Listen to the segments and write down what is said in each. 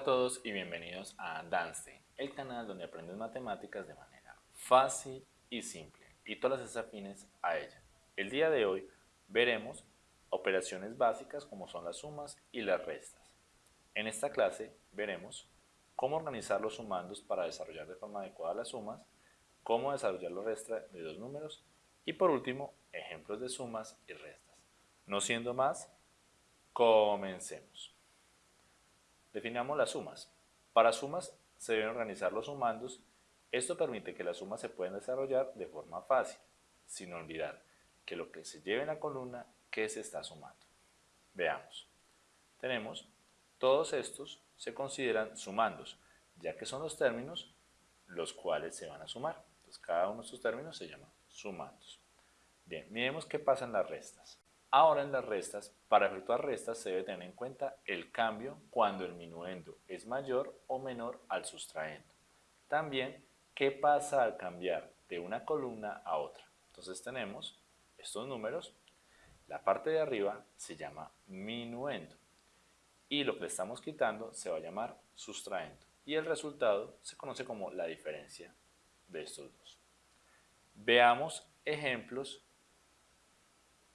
A todos y bienvenidos a Dance, el canal donde aprendes matemáticas de manera fácil y simple y todas las afines a ella. El día de hoy veremos operaciones básicas como son las sumas y las restas. En esta clase veremos cómo organizar los sumandos para desarrollar de forma adecuada las sumas, cómo desarrollar los restas de dos números y por último ejemplos de sumas y restas. No siendo más, comencemos. Definamos las sumas. Para sumas se deben organizar los sumandos. Esto permite que las sumas se puedan desarrollar de forma fácil, sin olvidar que lo que se lleve en la columna, que se está sumando. Veamos. Tenemos, todos estos se consideran sumandos, ya que son los términos los cuales se van a sumar. Entonces cada uno de estos términos se llama sumandos. Bien, miremos qué pasa en las restas. Ahora en las restas, para efectuar restas se debe tener en cuenta el cambio cuando el minuendo es mayor o menor al sustraendo. También, qué pasa al cambiar de una columna a otra. Entonces tenemos estos números, la parte de arriba se llama minuendo y lo que estamos quitando se va a llamar sustraendo y el resultado se conoce como la diferencia de estos dos. Veamos ejemplos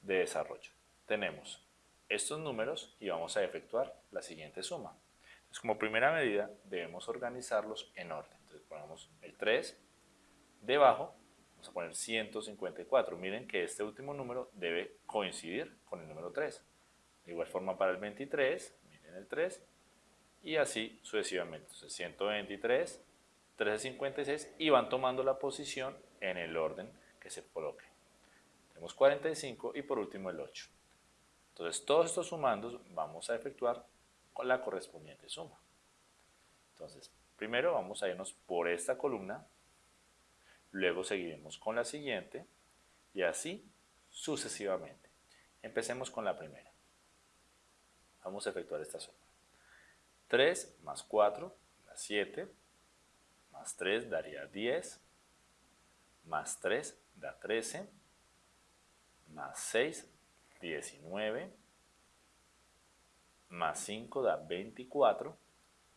de desarrollo. Tenemos estos números y vamos a efectuar la siguiente suma. Entonces, como primera medida debemos organizarlos en orden. Entonces ponemos el 3, debajo vamos a poner 154. Miren que este último número debe coincidir con el número 3. De igual forma para el 23, miren el 3, y así sucesivamente. Entonces 123, 356 y van tomando la posición en el orden que se coloque. Tenemos 45 y por último el 8. Entonces todos estos sumandos vamos a efectuar con la correspondiente suma. Entonces, primero vamos a irnos por esta columna, luego seguiremos con la siguiente y así sucesivamente. Empecemos con la primera. Vamos a efectuar esta suma. 3 más 4 da 7, más 3 daría 10, más 3 da 13, más 6, 19, más 5 da 24,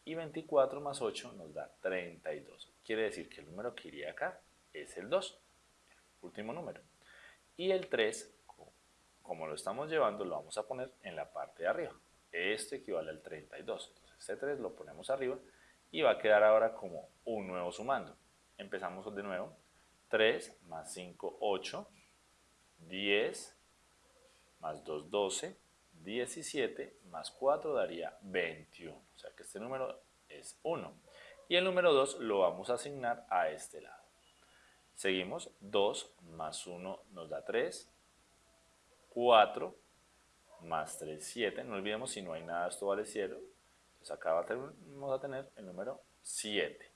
y 24 más 8 nos da 32. Quiere decir que el número que iría acá es el 2, el último número. Y el 3, como lo estamos llevando, lo vamos a poner en la parte de arriba. Esto equivale al 32. Entonces este 3 lo ponemos arriba y va a quedar ahora como un nuevo sumando. Empezamos de nuevo. 3 más 5, 8 10 más 2, 12, 17 más 4 daría 21. O sea que este número es 1. Y el número 2 lo vamos a asignar a este lado. Seguimos, 2 más 1 nos da 3, 4 más 3, 7. No olvidemos si no hay nada, esto vale 0. Entonces acá vamos a tener el número 7.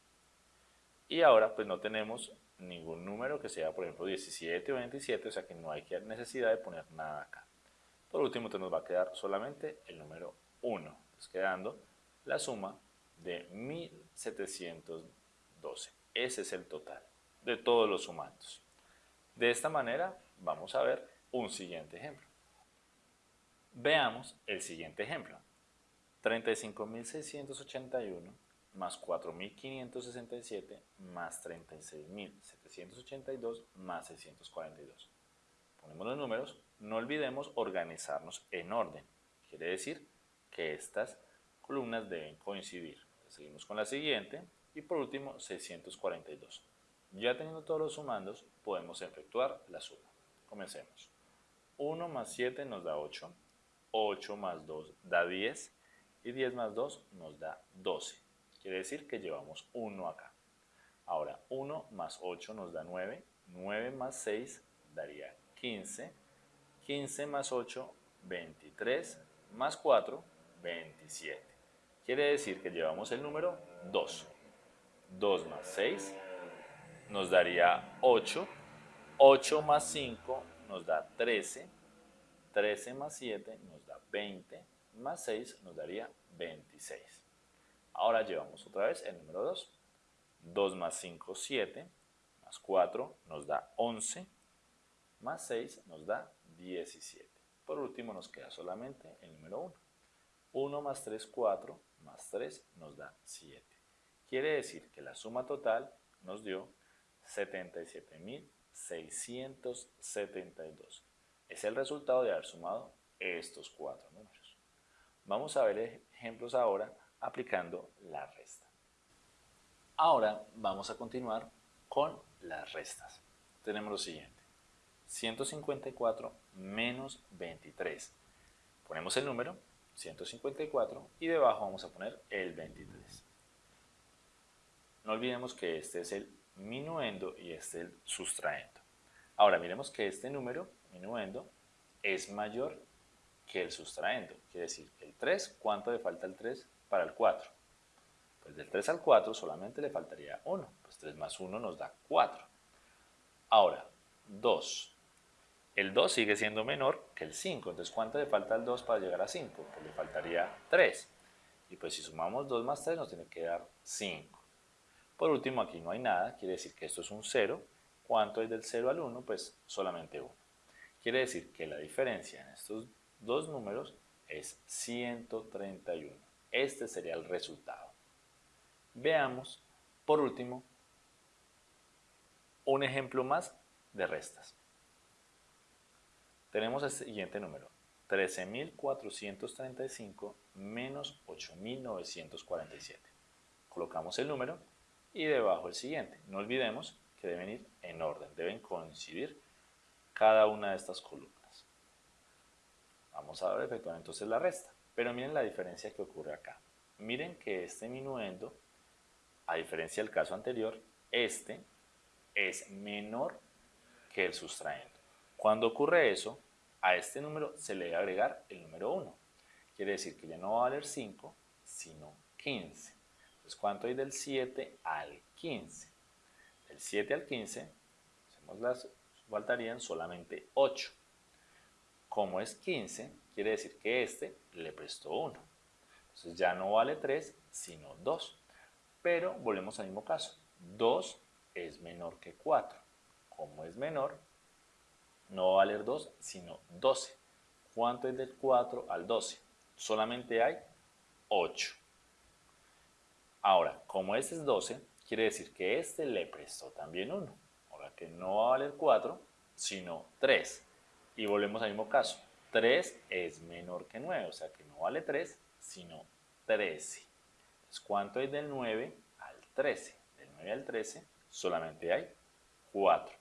Y ahora pues no tenemos ningún número que sea, por ejemplo, 17 o 27, o sea que no hay necesidad de poner nada acá. Por último, entonces nos va a quedar solamente el número 1, quedando la suma de 1712. Ese es el total de todos los sumandos. De esta manera, vamos a ver un siguiente ejemplo. Veamos el siguiente ejemplo. 35.681 más 4.567 más 36.782 más 642. Ponemos los números, no olvidemos organizarnos en orden. Quiere decir que estas columnas deben coincidir. Seguimos con la siguiente y por último 642. Ya teniendo todos los sumandos, podemos efectuar la suma. Comencemos. 1 más 7 nos da 8, 8 más 2 da 10 y 10 más 2 nos da 12. Quiere decir que llevamos 1 acá. Ahora, 1 más 8 nos da 9, 9 más 6 daría 15, 15 más 8, 23, más 4, 27. Quiere decir que llevamos el número 2. 2 más 6 nos daría 8, 8 más 5 nos da 13, 13 más 7 nos da 20, más 6 nos daría 26. Ahora llevamos otra vez el número 2. 2 más 5, 7, más 4 nos da 11, más 6 nos da 17. Por último nos queda solamente el número 1. 1 más 3, 4, más 3 nos da 7. Quiere decir que la suma total nos dio 77.672. Es el resultado de haber sumado estos cuatro números. Vamos a ver ejemplos ahora aplicando la resta. Ahora vamos a continuar con las restas. Tenemos lo siguiente. 154 menos 23. Ponemos el número 154 y debajo vamos a poner el 23. No olvidemos que este es el minuendo y este es el sustraendo. Ahora miremos que este número, minuendo, es mayor que el sustraendo. Quiere decir, el 3, ¿cuánto le falta el 3 para el 4? Pues del 3 al 4 solamente le faltaría 1. Pues 3 más 1 nos da 4. Ahora, 2. El 2 sigue siendo menor que el 5. Entonces, ¿cuánto le falta al 2 para llegar a 5? Pues le faltaría 3. Y pues si sumamos 2 más 3 nos tiene que dar 5. Por último, aquí no hay nada, quiere decir que esto es un 0. ¿Cuánto es del 0 al 1? Pues solamente 1. Quiere decir que la diferencia en estos dos números es 131. Este sería el resultado. Veamos, por último, un ejemplo más de restas. Tenemos el siguiente número, 13.435 menos 8.947. Colocamos el número y debajo el siguiente. No olvidemos que deben ir en orden, deben coincidir cada una de estas columnas. Vamos a efectuar entonces la resta. Pero miren la diferencia que ocurre acá. Miren que este minuendo, a diferencia del caso anterior, este es menor que el sustraendo. Cuando ocurre eso, a este número se le debe agregar el número 1. Quiere decir que ya no va a valer 5, sino 15. Entonces, ¿cuánto hay del 7 al 15? Del 7 al 15, hacemos las, faltarían solamente 8. Como es 15, quiere decir que este le prestó 1. Entonces ya no vale 3, sino 2. Pero volvemos al mismo caso. 2 es menor que 4. Como es menor, no va a valer 2, sino 12. ¿Cuánto es del 4 al 12? Solamente hay 8. Ahora, como este es 12, quiere decir que este le prestó también 1. Ahora que no va a valer 4, sino 3. Y volvemos al mismo caso. 3 es menor que 9, o sea que no vale 3, sino 13. Entonces, ¿cuánto hay del 9 al 13? Del 9 al 13 solamente hay 4.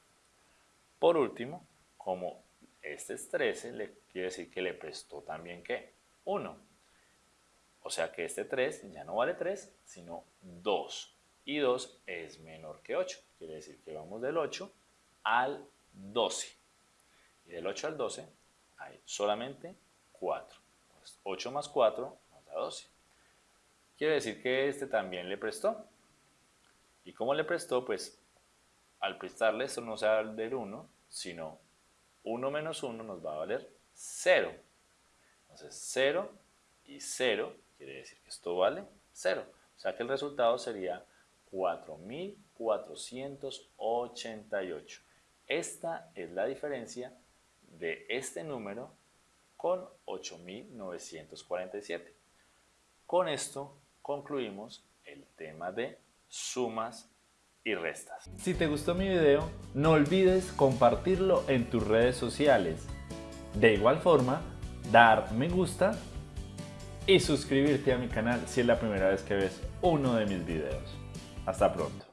Por último, como este es 13, le quiere decir que le prestó también ¿qué? 1. O sea que este 3 ya no vale 3, sino 2. Y 2 es menor que 8. Quiere decir que vamos del 8 al 12. Y del 8 al 12 hay solamente 4. 8 más 4 nos da 12. Quiere decir que este también le prestó. ¿Y cómo le prestó? Pues al prestarle esto no se va a del 1, sino 1 menos 1 nos va a valer 0. Entonces 0 y 0 quiere decir que esto vale 0. O sea que el resultado sería 4.488. Esta es la diferencia de este número con 8.947. Con esto concluimos el tema de sumas y restas. Si te gustó mi video, no olvides compartirlo en tus redes sociales. De igual forma, dar me gusta y suscribirte a mi canal si es la primera vez que ves uno de mis videos. Hasta pronto.